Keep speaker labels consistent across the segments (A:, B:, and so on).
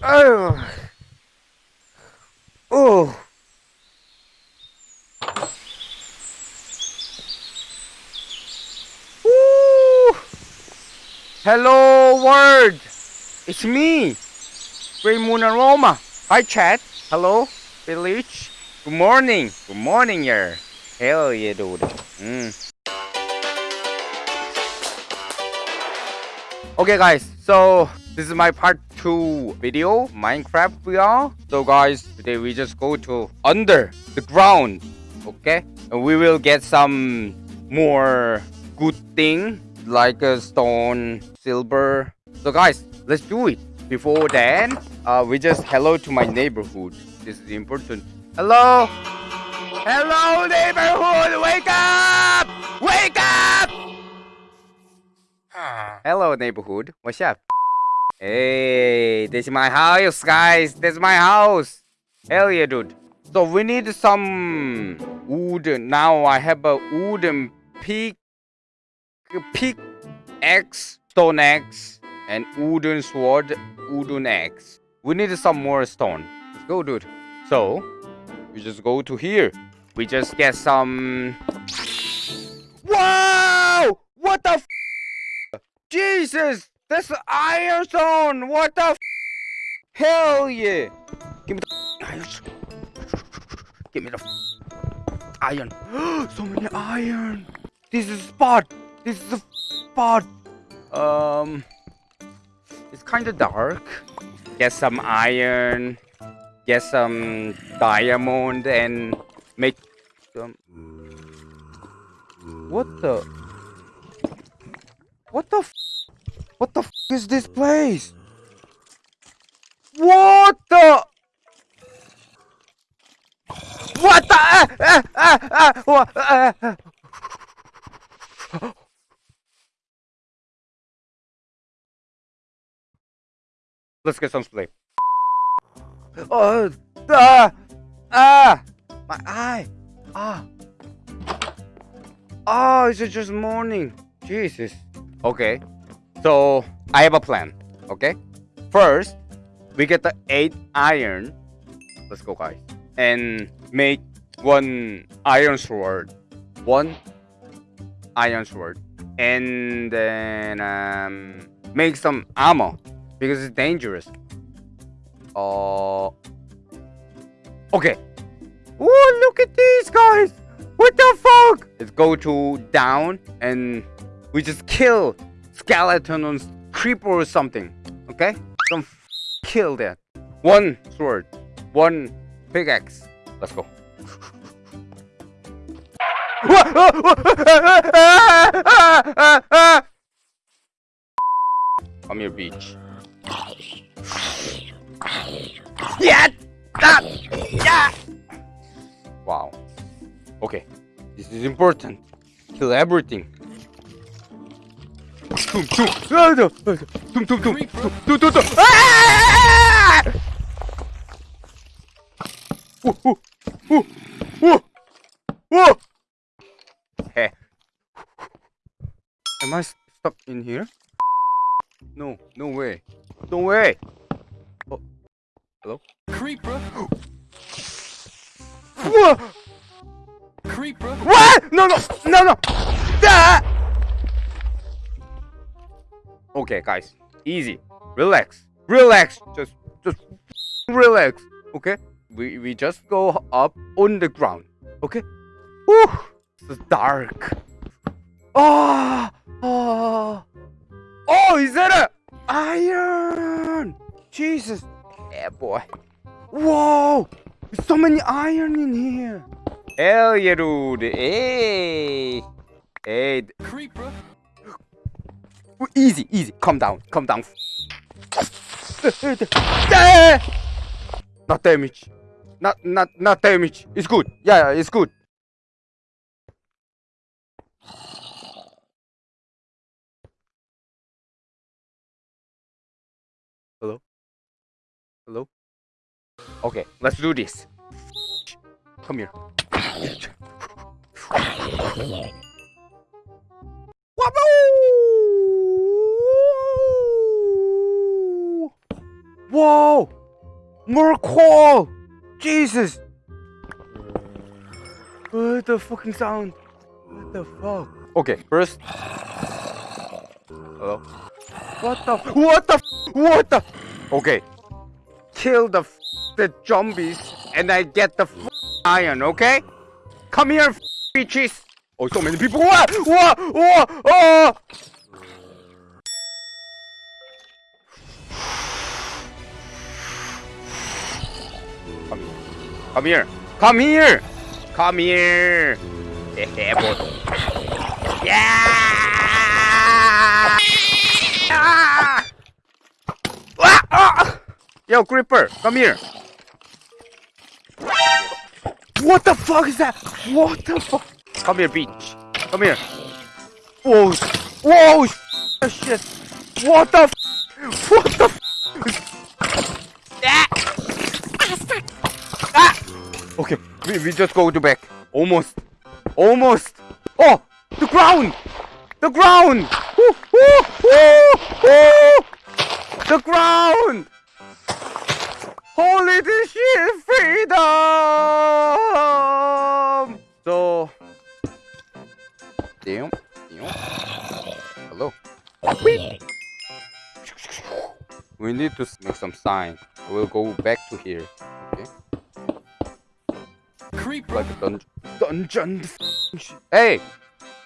A: Oh. Oh. Woo. Hello world. It's me. Grey Moon Aroma. Hi chat. Hello village. Good morning. Good morning here. Hell yeah dude. Mm. Okay guys, so this is my part 2 video Minecraft VR. So guys, today we just go to under the ground, okay? And we will get some more good thing like a stone, silver. So guys, let's do it. Before then, uh, we just hello to my neighborhood. This is important. Hello? Hello neighborhood, wake up! Wake up! Hello neighborhood, what's up? Hey, this is my house, guys. This is my house. Hell yeah, dude. So we need some wood. Now I have a wooden pick, pick axe, stone axe, and wooden sword, wooden axe. We need some more stone. Let's go, dude. So we just go to here. We just get some. Wow! What the? f***? Jesus! That's iron stone! What the Hell yeah! Give me the iron. Give me the iron. so many iron! This is spot! This is a spot! Um... It's kinda dark. Get some iron. Get some diamond and make some... What the... What the What the is this place? What the? What the? What, ah, ah. Let's get some sleep. Oh, ah, ah, my eye, ah. Oh, it's just morning. Jesus. Okay. So I have a plan. Okay. First, we get the eight iron. Let's go, guys. And make one iron sword. One iron sword. And then um, make some armor because it's dangerous. Uh, okay. Oh, look at these guys. What the fuck? Let's go to down and we just kill skeleton on creeper or something. Okay? Don't kill that. One sword. One pickaxe. Let's go. Come here, beach. Yeah! Ah! Yeah! Wow. Okay. This is important. Kill everything. Tum tum tum tum tum tum tum tum. Am I stuck in here? No, no way. No way. Oh. Hello?
B: Creeper. Creeper.
A: What? No, no, no, no. Ah! Okay, guys, easy, relax, relax, just, just relax. Okay, we we just go up on the ground. Okay, Whew, it's dark. Oh, oh, oh, is that a iron? Jesus, yeah, boy. Whoa, so many iron in here. Hell yeah, dude. Hey, hey.
B: Creeper.
A: Easy, easy. Calm down, calm down. Not damage. Not, not, not damage. It's good. Yeah, yeah, it's good. Hello? Hello? Okay, let's do this. Come here. Whoa! More coal! Jesus! What the fucking sound? What the fuck? Okay, first. Hello? What the? f- What the? f- What the? Okay. Kill the f- the zombies and I get the f- iron, okay? Come here, f- bitches! Oh, so many people! Whoa! Whoa! Whoa! Oh! Come here! Come here! Come here! Yeah! Ah! Ah! Yo, Creeper, come here! What the fuck is that? What the fuck? Come here, bitch. Come here. Whoa! Whoa! Shit! What the? What the? Okay, we, we just go to back. Almost. Almost. Oh! The ground! The ground! The ground! Holy shit! Freedom! So... Damn. Damn. Hello. Whee! We need to make some sign. We'll go back to here. Okay?
B: Creeper.
A: Like a dungeon. Dungeon. Hey!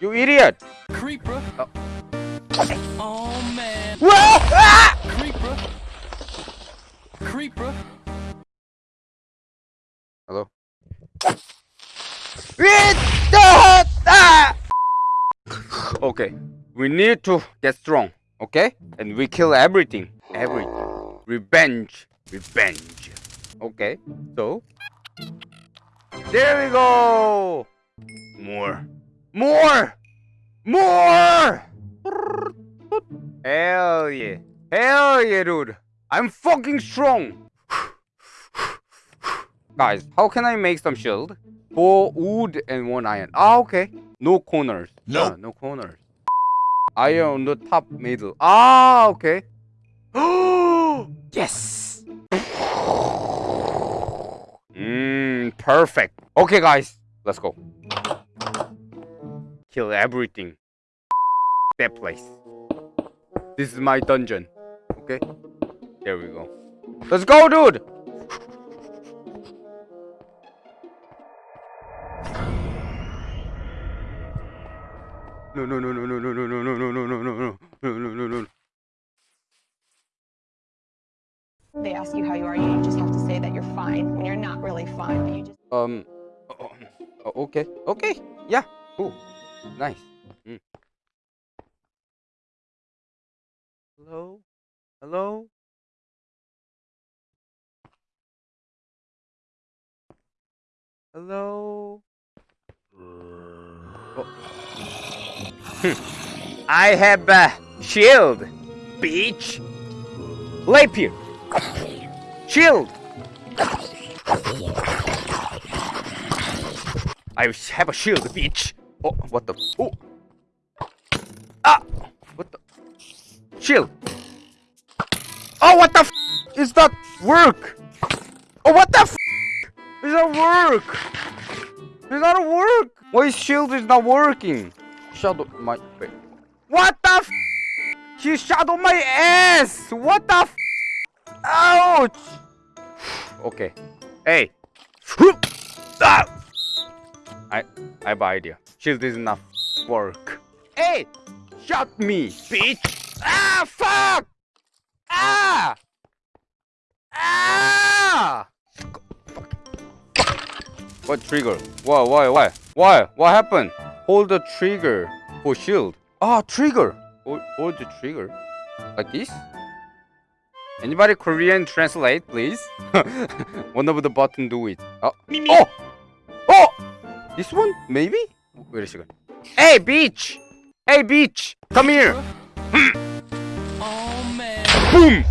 A: You idiot!
B: Creeper.
A: Oh.
B: Oh man.
A: Whoa! Ah!
B: Creeper. Creeper.
A: Hello? Ah! Okay, we need to get strong, okay? And we kill everything, everything. Revenge, revenge. Okay, so there we go. More, more, more. Hell yeah, hell yeah, dude. I'm fucking strong. Guys, how can I make some shield? Four wood and one iron. Ah, okay. No corners.
C: Nope.
A: Ah, no corners. Iron on the top middle. Ah, okay. yes. Perfect. Okay, guys, let's go. Kill everything. That place. This is my dungeon. Okay. There we go. Let's go, dude. No, no, no, no, no, no, no, no, no, no, no, no, no, no, no, no, no,
D: they ask you how you are, you just have to say that you're fine when you're not really fine, you just
A: Um. oh, oh, okay. Okay. Yeah. Cool. Nice. Mm. Hello. Hello. Hello. Oh. I have a shield, beach. Rapier. Shield. I have a shield, bitch. Oh, what the? Oh. Ah, what the? Shield. Oh, what the? Is that work? Oh, what the? F is that work? Is that work? Why shield is not working? Shadow my. Wait. What the? F he shadowed my ass. What the? F Ouch. Okay. Hey. Ah. I I have an idea. Shield is not work. Hey! Shot me, bitch! Ah fuck! Ah! Ah! What trigger? Why why why? Why? What happened? Hold the trigger for shield. Ah trigger! Hold, hold the trigger. Like this? Anybody Korean translate, please? One of the button do it. Oh! Oh! Oh! This one? Maybe? Wait a second. Hey, bitch! Hey, bitch! Come here!
B: Oh man.
A: Boom!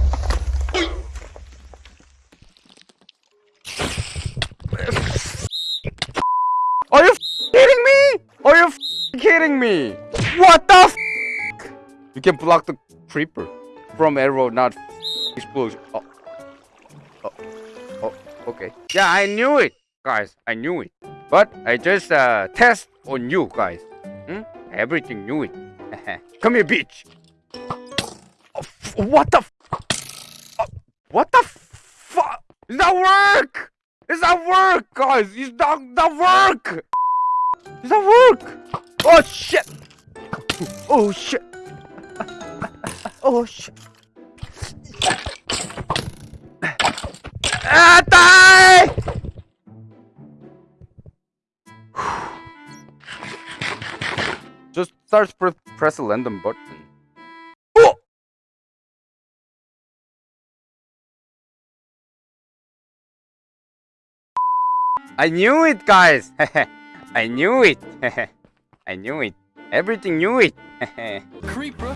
A: Are you kidding me? Are you kidding me? What the f You can block the creeper from arrow, not explosion. Oh. Oh, oh, okay. Yeah, I knew it, guys. I knew it. But I just uh, test on you guys. Hmm? Everything new. Come here, bitch. Oh, what the? F- oh, what the fuck? It's not work. It's not work, guys. It's not not work. It's not work. Oh shit. Oh shit. Oh shit. Ah, die! Just start pre press the random button. Oh! I knew it, guys. I knew it. I knew it. Everything knew it.
B: Creeper.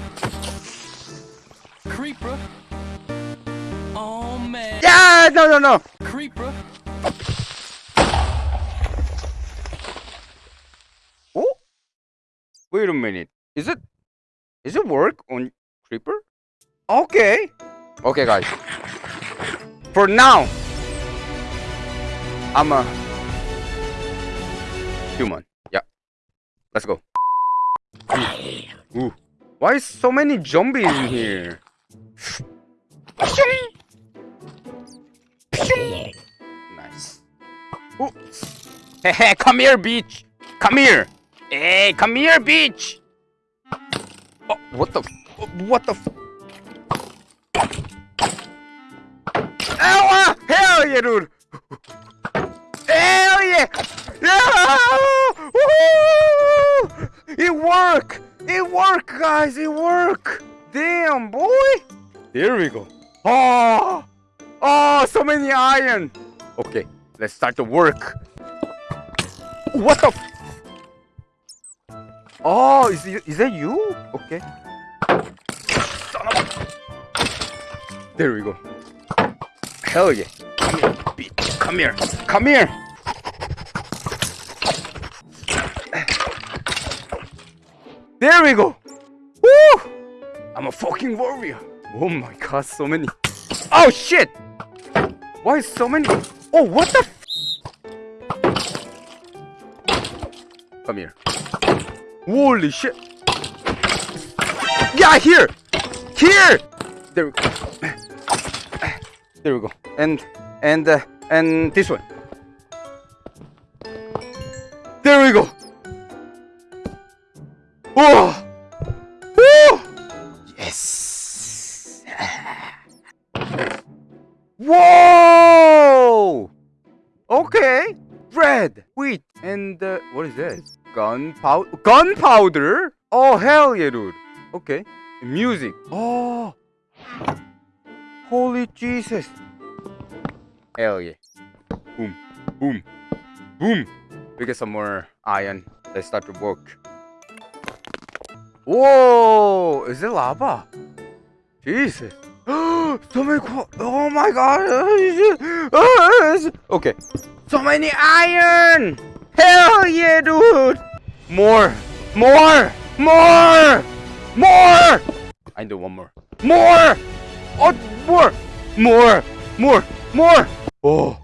B: Creeper. Oh man.
A: yeah, no, no, no.
B: Creeper.
A: Oh, wait a minute. Is it? Is it work on creeper? Okay. Okay, guys. For now, I'm a human. Yeah. Let's go. Ooh. Why is so many zombies in here? Nice. Ooh. Hey, come here, bitch. Come here. Hey, come here, bitch. Oh, what the? What the? f- Ow! ah, Hell yeah, dude. Hell yeah! Yeah! It work! It work, guys! It work! Damn, boy! There we go. Oh! Oh, so many iron! Okay, let's start the work. What the? Oh, is is that you? Okay. Son of a- There we go. Hell yeah. Come here, bitch. Come here. Come here. There we go. Woo! I'm a fucking warrior. Oh my god, so many. Oh shit! Why so many? Oh, what the? F- Come here. Holy shit! Yeah, here, here. There we go. There we go. And and uh, and this one. There we go. Oh! Gunpowder? Gunpowder? Oh hell yeah, dude. Okay. Music. Oh. Holy Jesus. Hell yeah. Boom. Boom. Boom. We get some more iron. Let's start to work. Whoa! Is it lava? Jesus. so many Oh my god. Okay. So many iron! Hell yeah, dude! More! More! More! More! I do one more. More! Oh, more! More! More! More! Oh!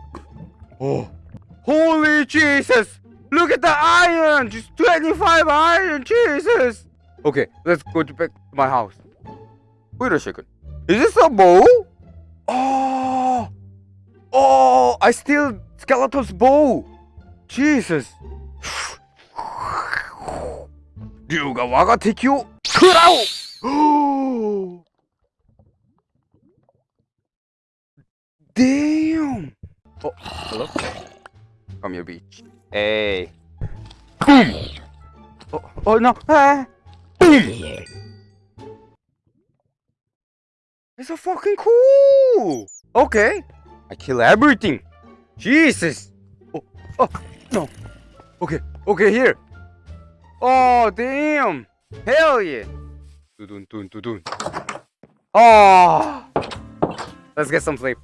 A: Oh! Holy Jesus! Look at the iron! Just 25 iron! Jesus! Okay, let's go to back to my house. Wait a second. Is this a bow? Oh! Oh! I steal Skeleton's bow! Jesus! 竜が我が敵を食らう Damn! Oh, hello? Come here, beach. Hey. Boom! Oh, oh no! Ah. Boom! It's so fucking cool! Okay. I kill everything. Jesus! Oh, oh, no. Okay, okay, here. Oh, damn! Hell yeah! Dun dun dun dun. Oh! Let's get some sleep.